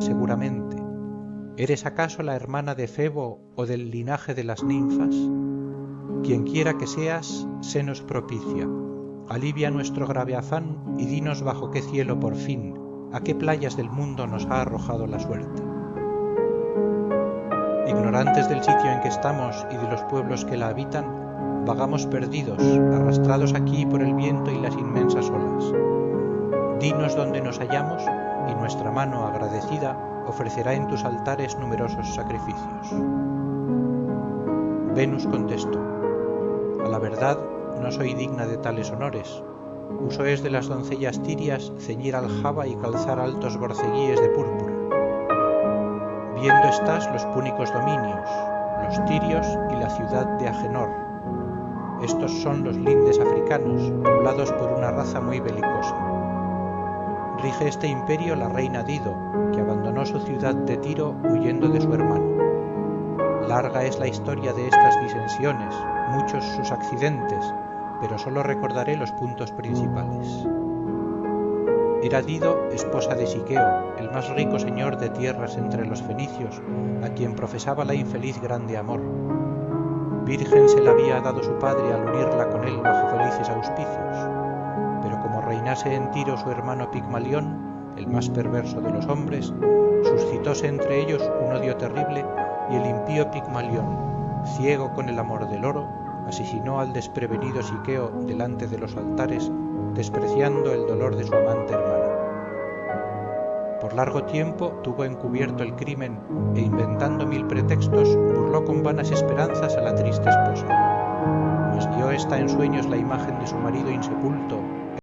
seguramente. Eres acaso la hermana de febo o del linaje de las ninfas quienquiera que seas senos propicia. Alivia nuestro grave afán y dinos bajo qué cielo por fin a qué playas del mundo nos ha arrojado la suerte. Ignorantes del sitio en que estamos y de los pueblos que la habitan vagamos perdidos arrastrados aquí por el viento y las inmensas olas. Dinos dónde nos hallamos y nuestra mano agradecida ofrecerá en tus altares numerosos sacrificios. Venus contestó a la verdad no soy digna de tales honores. Uso es de las doncellas tirias ceñir aljaba y calzar altos borceguíes de púrpura. Viendo estás los púnicos dominios los tirios y la ciudad de agenor. Estos son los lindes africanos poblados por una raza muy belicosa rige este imperio la reina dido que abandonó su ciudad de tiro huyendo de su hermano. Larga es la historia de estas disensiones muchos sus accidentes pero sólo recordaré los puntos principales. Era dido esposa de siqueo el más rico señor de tierras entre los fenicios a quien profesaba la infeliz grande amor. Virgen se la había dado su padre al unirla con él bajo en tiro su hermano pigmalión el más perverso de los hombres suscitóse entre ellos un odio terrible y el impío pigmalión ciego con el amor del oro asesinó al desprevenido siqueo delante de los altares despreciando el dolor de su amante hermana. Por largo tiempo tuvo encubierto el crimen e inventando mil pretextos burló con vanas esperanzas a la triste esposa. Mas vio ésta en sueños la imagen de su marido insepulto